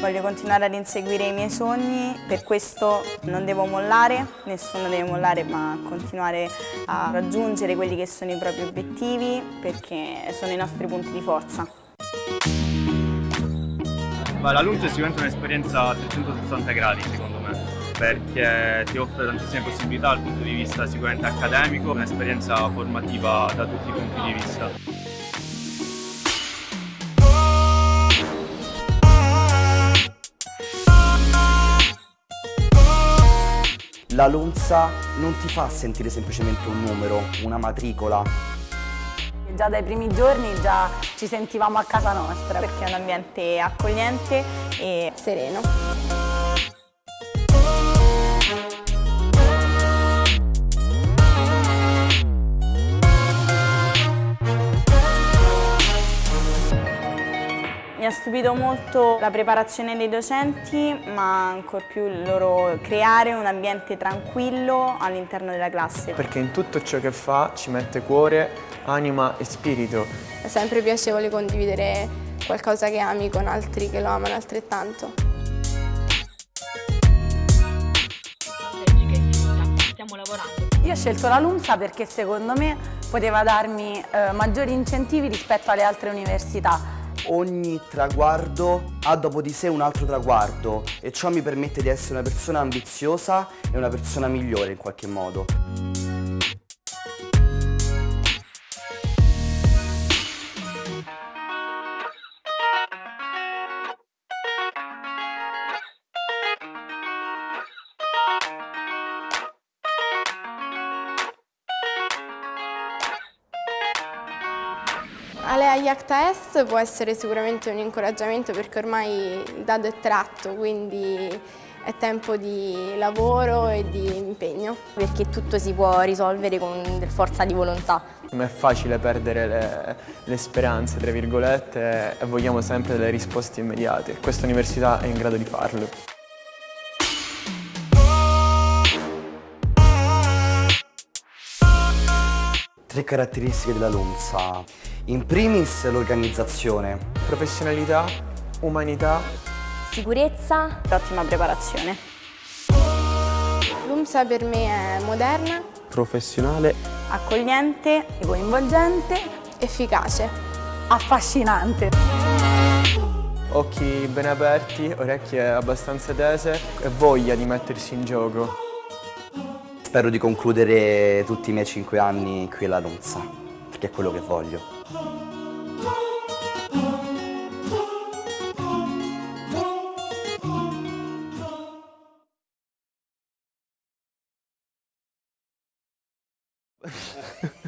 Voglio continuare ad inseguire i miei sogni, per questo non devo mollare, nessuno deve mollare ma continuare a raggiungere quelli che sono i propri obiettivi perché sono i nostri punti di forza. La LUMS è sicuramente un'esperienza a 360 gradi secondo me perché ti offre tantissime possibilità dal punto di vista sicuramente accademico, un'esperienza formativa da tutti i punti di vista. La LUMSA non ti fa sentire semplicemente un numero, una matricola. Già dai primi giorni già ci sentivamo a casa nostra perché è un ambiente accogliente e sereno. Ha stupito molto la preparazione dei docenti, ma ancor più il loro creare un ambiente tranquillo all'interno della classe. Perché in tutto ciò che fa ci mette cuore, anima e spirito. È sempre piacevole condividere qualcosa che ami con altri che lo amano altrettanto. Stiamo lavorando. Io ho scelto la LUMSA perché secondo me poteva darmi eh, maggiori incentivi rispetto alle altre università ogni traguardo ha dopo di sé un altro traguardo e ciò mi permette di essere una persona ambiziosa e una persona migliore in qualche modo. Ale Ayakta Est può essere sicuramente un incoraggiamento perché ormai il dado è tratto, quindi è tempo di lavoro e di impegno. Perché tutto si può risolvere con forza di volontà. Non è facile perdere le, le speranze, tra virgolette, e vogliamo sempre delle risposte immediate. Questa università è in grado di farlo. Tre caratteristiche della LUMSA. In primis l'organizzazione. Professionalità, umanità, sicurezza e ottima preparazione. L'UMSA per me è moderna, professionale, accogliente, coinvolgente, efficace, affascinante. Occhi ben aperti, orecchie abbastanza tese e voglia di mettersi in gioco. Spero di concludere tutti i miei cinque anni qui alla LUMSA, perché è quello che voglio.